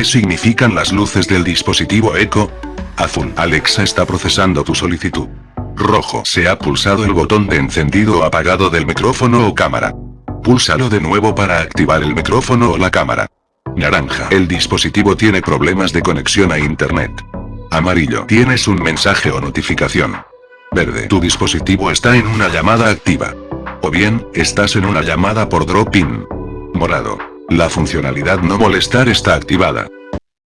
¿Qué significan las luces del dispositivo Echo? Azul. Alexa está procesando tu solicitud. Rojo. Se ha pulsado el botón de encendido o apagado del micrófono o cámara. Púlsalo de nuevo para activar el micrófono o la cámara. Naranja. El dispositivo tiene problemas de conexión a internet. Amarillo. Tienes un mensaje o notificación. Verde. Tu dispositivo está en una llamada activa. O bien, estás en una llamada por drop-in. Morado. La funcionalidad no molestar está activada.